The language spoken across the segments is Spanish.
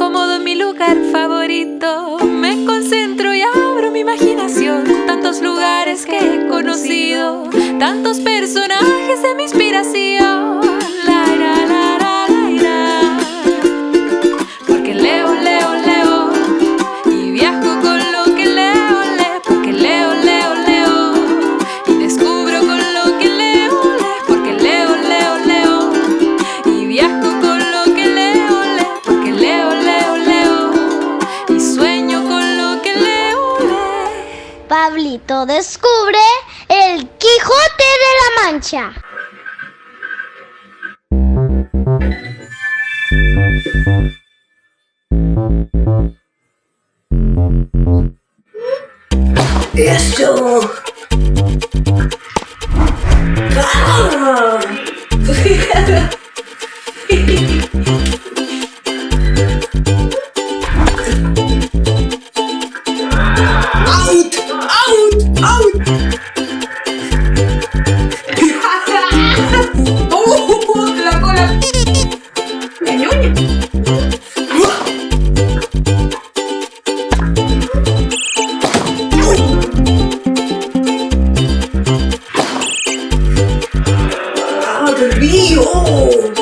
acomodo en mi lugar favorito. Me concentro y abro mi imaginación. Tantos lugares que he conocido, tantos personajes de mi inspiración. ¡Eso! ¡Ah! ¡Ah,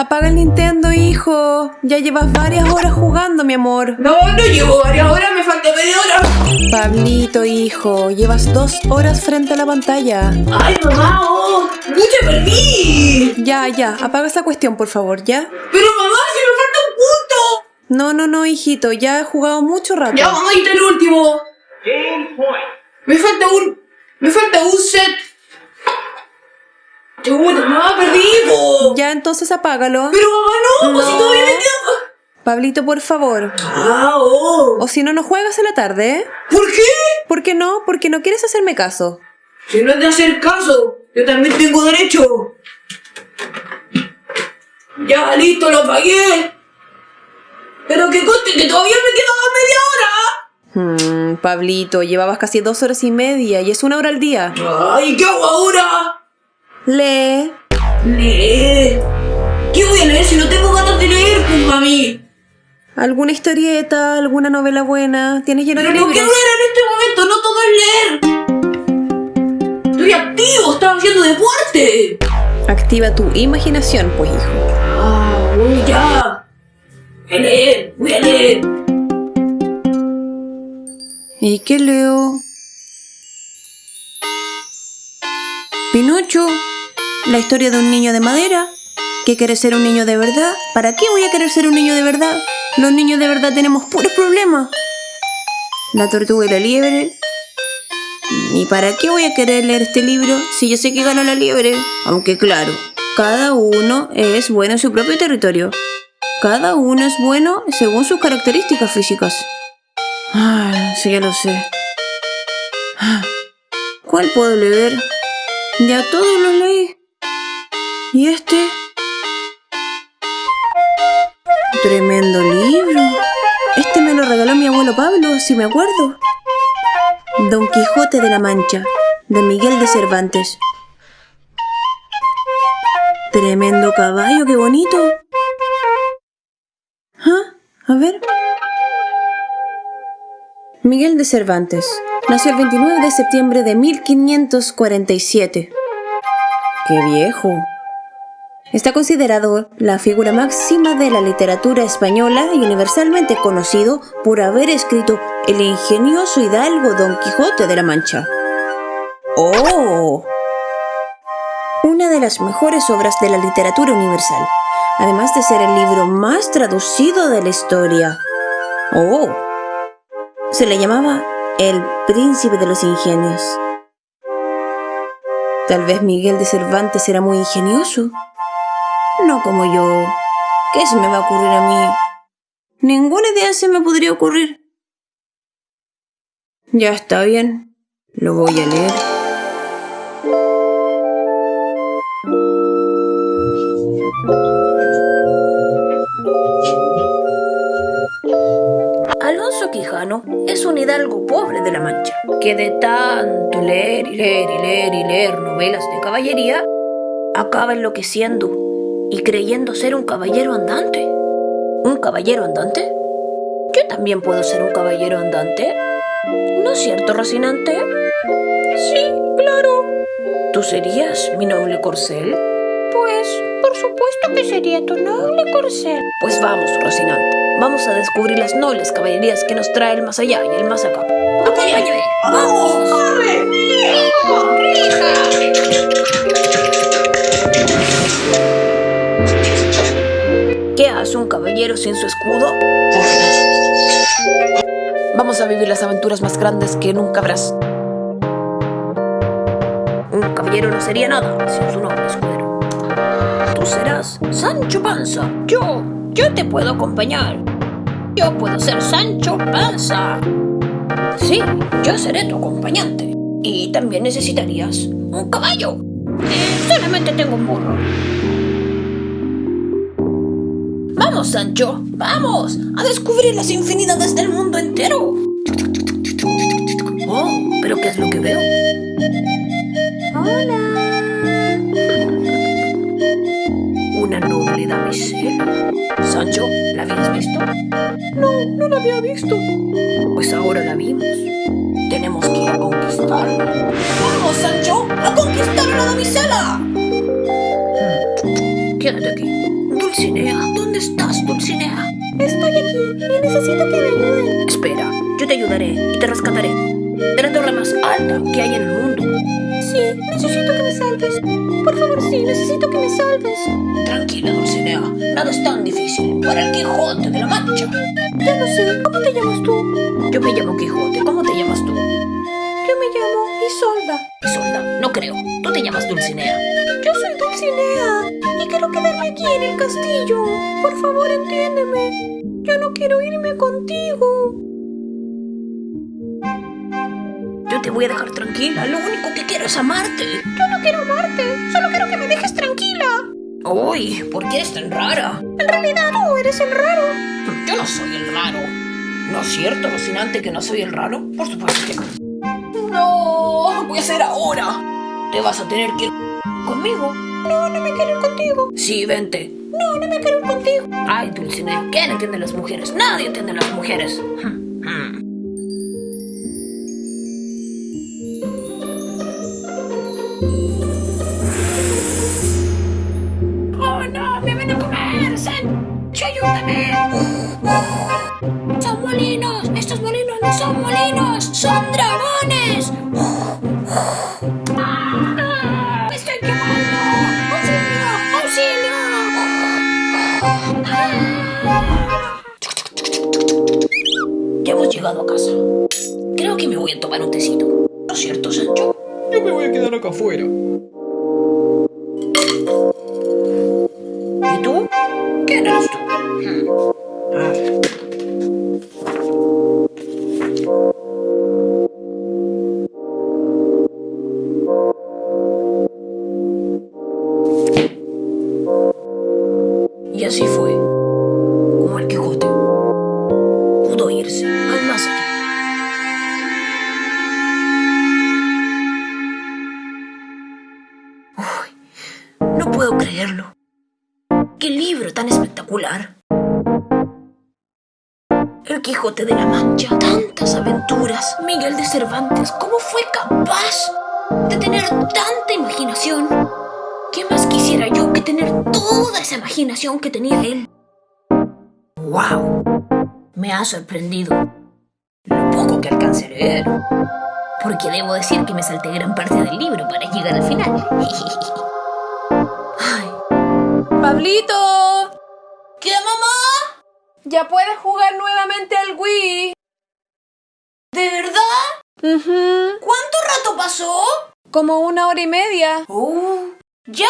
apaga el Nintendo, hijo. Ya llevas varias horas jugando, mi amor. No, no llevo varias horas, me falta media hora. Pablito, hijo, llevas dos horas frente a la pantalla. ¡Ay, mamá! Oh, ¡Mucha perdí! Ya, ya, apaga esa cuestión, por favor, ¿ya? Pero mamá, si me falta un punto. No, no, no, hijito, ya he jugado mucho rato. Ya, mamá, ahí está el último. Me falta un. Me falta un set. Chuta, mamá, perdí, po. Ya, entonces apágalo. Pero mamá, no, pues si No. todavía me queda. Pablito, por favor. Ah, oh. O si no, no juegas en la tarde, ¿eh? ¿Por qué? ¿Por qué no? Porque no quieres hacerme caso. Si no es de hacer caso, yo también tengo derecho. Ya, listo, lo pagué. Pero que conste que todavía me quedaba media hora. Hmm, Pablito, llevabas casi dos horas y media y es una hora al día. Ay, ¿qué hago ahora? Lee. Leer. ¿Qué voy a leer si no tengo ganas de leer, pues, mami? ¿Alguna historieta? ¿Alguna novela buena? ¿Tienes lleno Pero de no quiero libros? leer en este momento, no todo es leer. Estoy activo, estaba haciendo deporte. Activa tu imaginación, pues, hijo. Ah, voy ya. Voy a leer, voy a leer. ¿Y qué leo? Pinocho, la historia de un niño de madera que quiere ser un niño de verdad. ¿Para qué voy a querer ser un niño de verdad? Los niños de verdad tenemos puros problemas. La tortuga y la liebre. ¿Y para qué voy a querer leer este libro si yo sé que gana la liebre? Aunque claro, cada uno es bueno en su propio territorio. Cada uno es bueno según sus características físicas. Ah, sí, ya lo sé. Ah, ¿Cuál puedo leer? Ya todos los leí. ¿Y este? Tremendo libro. Este me lo regaló mi abuelo Pablo, si me acuerdo. Don Quijote de la Mancha, de Miguel de Cervantes. Tremendo caballo, qué bonito. ¿Ah? A ver. Miguel de Cervantes nació el 29 de septiembre de 1547. ¡Qué viejo! Está considerado la figura máxima de la literatura española y universalmente conocido por haber escrito el ingenioso hidalgo Don Quijote de la Mancha. ¡Oh! Una de las mejores obras de la literatura universal, además de ser el libro más traducido de la historia. ¡Oh! Se le llamaba el príncipe de los ingenios. Tal vez Miguel de Cervantes era muy ingenioso. No como yo. ¿Qué se me va a ocurrir a mí? Ninguna idea se me podría ocurrir. Ya está bien. Lo voy a leer. Que de tanto leer y leer y leer y leer novelas de caballería, acaba enloqueciendo y creyendo ser un caballero andante. ¿Un caballero andante? Yo también puedo ser un caballero andante. ¿No es cierto, Rocinante? Sí, claro. ¿Tú serías mi noble corcel? Pues, por supuesto que sería tu noble corcel. Pues vamos, Rocinante. Vamos a descubrir las nobles caballerías que nos trae el más allá y el más acá. ¡Acompáñame! ¡Vamos! ¡Corre! ¿Qué hace un caballero sin su escudo? Vamos a vivir las aventuras más grandes que nunca habrás. Un caballero no sería nada sin su noble escudero. Tú serás Sancho Panza. Yo, yo te puedo acompañar. Yo puedo ser Sancho Panza. Sí, yo seré tu acompañante. Y también necesitarías un caballo. Solamente tengo un burro. Vamos, Sancho, vamos a descubrir las infinidades del mundo entero. Oh, pero ¿qué es lo que veo? Una noble damisela. Sancho, ¿la habías visto? No, no la había visto. Pues ahora la vimos. Tenemos que ir a conquistarla. ¡Vamos, Sancho! ¡A conquistar a la damisela! Hmm, Quédate aquí. Dulcinea, ¿dónde estás, Dulcinea? Estoy aquí y necesito que me ayuden. Espera, yo te ayudaré y te rescataré. De la torre más alta que hay en el mundo. Sí, necesito que me salves. Por favor, sí, necesito que me salves. Tranquila, Dulcinea. Nada es tan difícil para el Quijote de la Mancha. Ya no sé. ¿Cómo te llamas tú? Yo me llamo Quijote. ¿Cómo te llamas tú? Yo me llamo Isolda. Isolda, no creo. Tú te llamas Dulcinea. Yo soy Dulcinea y quiero quedarme aquí en el castillo. Por favor, entiéndeme. Yo no quiero irme contigo. Te voy a dejar tranquila. Lo único que quiero es amarte. Yo no quiero amarte. Solo quiero que me dejes tranquila. Uy, ¿por qué eres tan rara? En realidad tú eres el raro. Yo no soy el raro. ¿No es cierto, Rocinante, que no soy el raro? Por supuesto que no. No, voy a hacer ahora. Te vas a tener que ir conmigo. No, no me quiero ir contigo. Sí, vente. No, no me quiero ir contigo. Ay, Dulcinea, ¿quién entiende a las mujeres? Nadie entiende a las mujeres. Llegado a casa. Creo que me voy a tomar un tecito. ¿No es cierto, Sancho? Yo me voy a quedar acá afuera. Puedo creerlo. ¡Qué libro tan espectacular! El Quijote de la Mancha, tantas aventuras. Miguel de Cervantes, ¿cómo fue capaz de tener tanta imaginación? ¿Qué más quisiera yo que tener toda esa imaginación que tenía él? ¡Wow! Me ha sorprendido lo poco que alcancé a leer. Porque debo decir que me salté gran parte del libro para llegar al final. Pablito, ¿Qué, mamá? ya puedes jugar nuevamente al Wii. ¿De verdad? ¿Cuánto rato pasó? Como una hora y media. Oh, ya.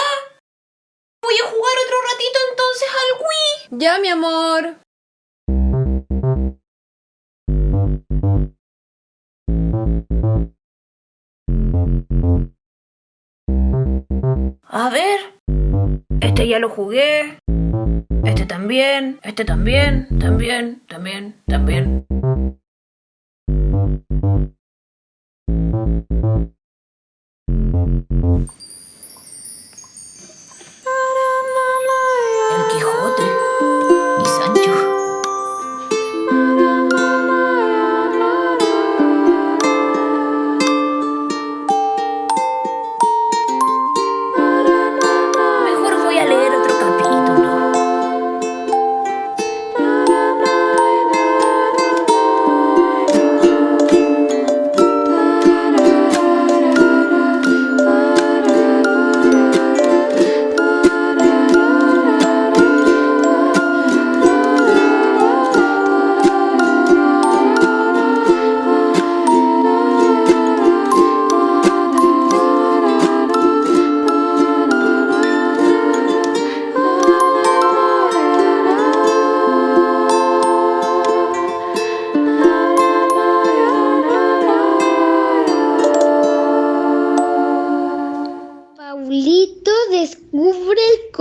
Voy a jugar otro ratito entonces al Wii. Ya, mi amor. A ver. Este ya lo jugué. Este también. Este también. También. También. También. El Quijote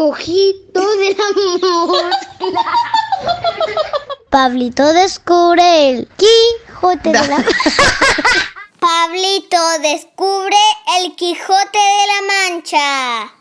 el cojito del amor. Pablito descubre el Quijote de la Pablito descubre el Quijote de la Mancha.